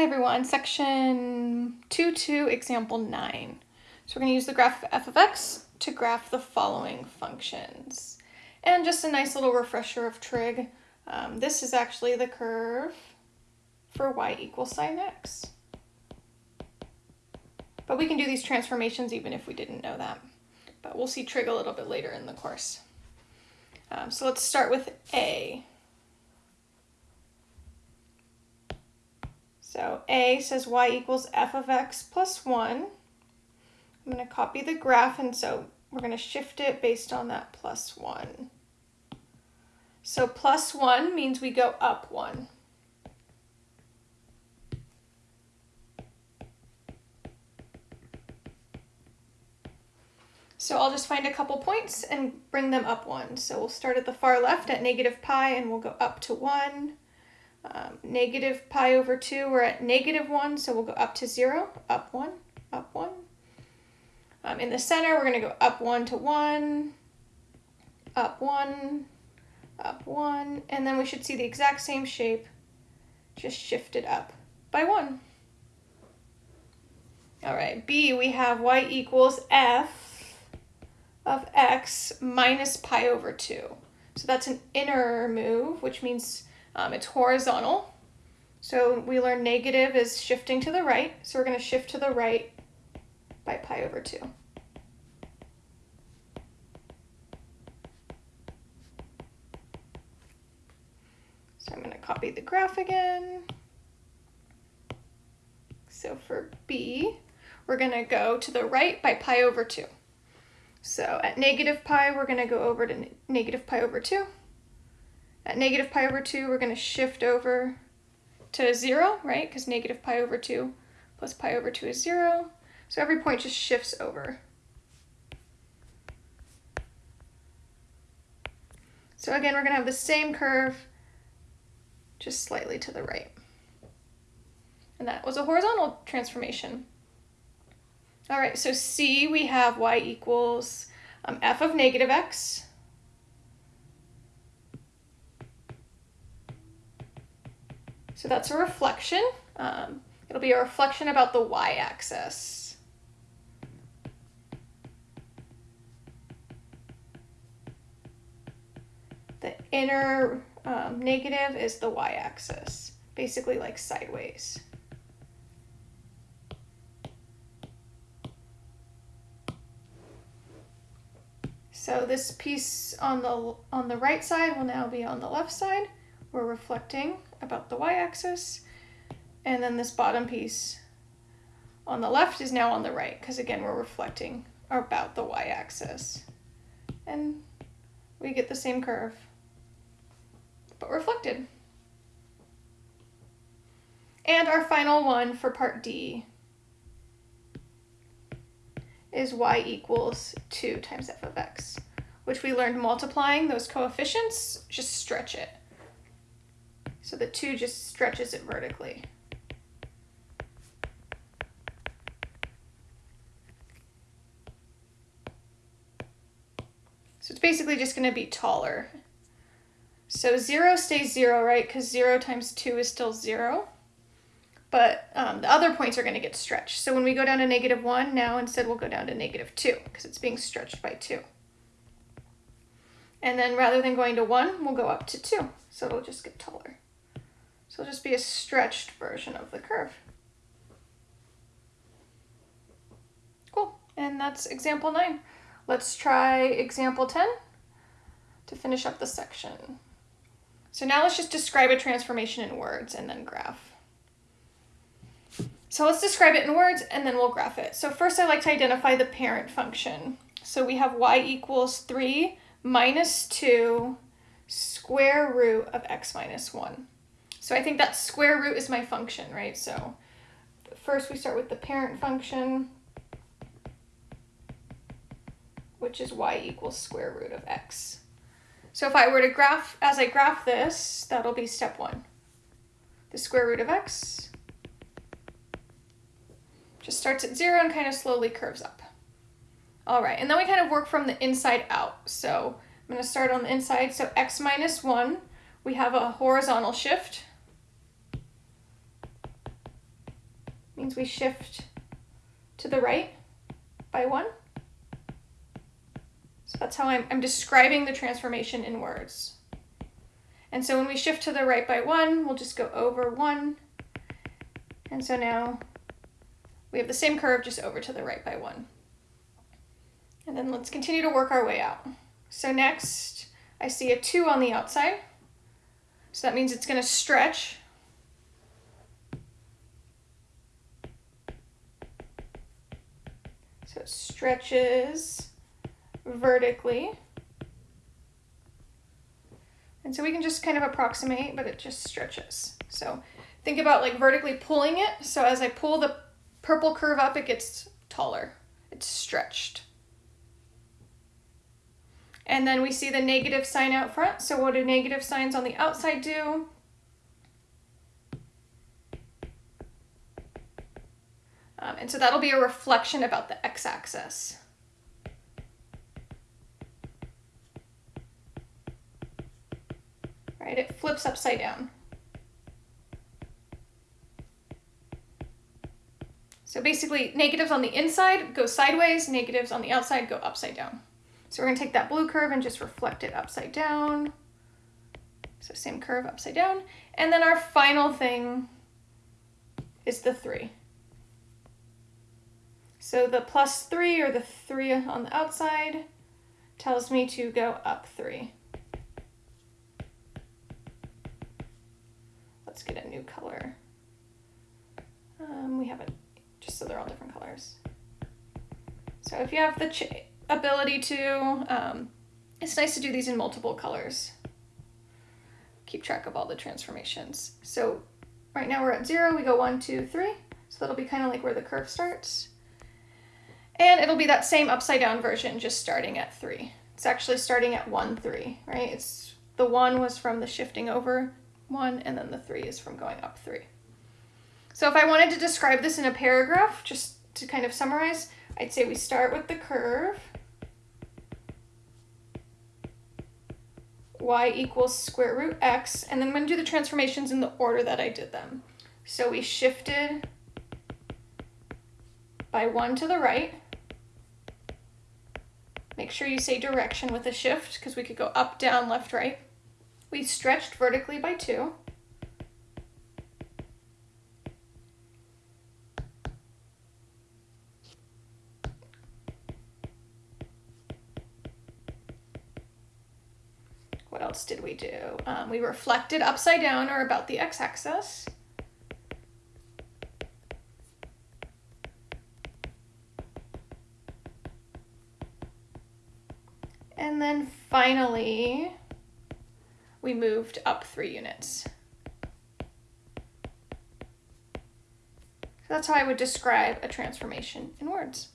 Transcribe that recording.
Hi everyone, section 2.2, example 9. So we're going to use the graph of f of x to graph the following functions. And just a nice little refresher of trig. Um, this is actually the curve for y equals sine x. But we can do these transformations even if we didn't know that. But we'll see trig a little bit later in the course. Um, so let's start with A. So A says y equals f of x plus 1. I'm going to copy the graph, and so we're going to shift it based on that plus 1. So plus 1 means we go up 1. So I'll just find a couple points and bring them up 1. So we'll start at the far left at negative pi, and we'll go up to 1 um, negative pi over 2, we're at negative 1, so we'll go up to 0, up 1, up 1. Um, in the center, we're going to go up 1 to 1, up 1, up 1, and then we should see the exact same shape, just shifted up by 1. All right, B, we have y equals f of x minus pi over 2. So that's an inner move, which means um, it's horizontal. So we learned negative is shifting to the right. So we're going to shift to the right by pi over 2. So I'm going to copy the graph again. So for B, we're going to go to the right by pi over 2. So at negative pi, we're going to go over to negative pi over 2. At negative pi over 2, we're going to shift over to 0, right? Because negative pi over 2 plus pi over 2 is 0. So every point just shifts over. So again, we're going to have the same curve, just slightly to the right. And that was a horizontal transformation. All right, so C, we have y equals um, f of negative x So that's a reflection. Um, it'll be a reflection about the y-axis. The inner um, negative is the y-axis, basically like sideways. So this piece on the on the right side will now be on the left side. We're reflecting about the y-axis. And then this bottom piece on the left is now on the right, because again, we're reflecting about the y-axis. And we get the same curve, but reflected. And our final one for part D is y equals 2 times f of x, which we learned multiplying those coefficients, just stretch it. So the 2 just stretches it vertically. So it's basically just going to be taller. So 0 stays 0, right? Because 0 times 2 is still 0. But um, the other points are going to get stretched. So when we go down to negative 1, now instead we'll go down to negative 2 because it's being stretched by 2. And then rather than going to 1, we'll go up to 2. So it'll just get taller. So it'll just be a stretched version of the curve. Cool, and that's example nine. Let's try example 10 to finish up the section. So now let's just describe a transformation in words and then graph. So let's describe it in words and then we'll graph it. So first I like to identify the parent function. So we have y equals 3 minus 2 square root of x minus 1. So I think that square root is my function, right? So first we start with the parent function, which is y equals square root of x. So if I were to graph, as I graph this, that'll be step one. The square root of x just starts at zero and kind of slowly curves up. All right, and then we kind of work from the inside out. So I'm gonna start on the inside. So x minus one, we have a horizontal shift means we shift to the right by one. So that's how I'm, I'm describing the transformation in words. And so when we shift to the right by one, we'll just go over one. And so now we have the same curve just over to the right by one. And then let's continue to work our way out. So next, I see a two on the outside. So that means it's gonna stretch. So it stretches vertically. And so we can just kind of approximate, but it just stretches. So think about like vertically pulling it. So as I pull the purple curve up, it gets taller. It's stretched. And then we see the negative sign out front. So what do negative signs on the outside do? Um, and so that'll be a reflection about the x-axis. Right, it flips upside down. So basically negatives on the inside go sideways, negatives on the outside go upside down. So we're gonna take that blue curve and just reflect it upside down. So same curve upside down. And then our final thing is the three. So the plus three or the three on the outside tells me to go up three. Let's get a new color. Um, we haven't, just so they're all different colors. So if you have the ability to, um, it's nice to do these in multiple colors. Keep track of all the transformations. So right now we're at zero, we go one, two, three. So that'll be kind of like where the curve starts. And it'll be that same upside down version, just starting at three. It's actually starting at one, three, right? It's the one was from the shifting over one, and then the three is from going up three. So if I wanted to describe this in a paragraph, just to kind of summarize, I'd say we start with the curve. y equals square root x, and then I'm going to do the transformations in the order that I did them. So we shifted by one to the right. Make sure you say direction with a shift because we could go up, down, left, right. We stretched vertically by two. What else did we do? Um, we reflected upside down or about the x-axis. And then finally, we moved up three units. That's how I would describe a transformation in words.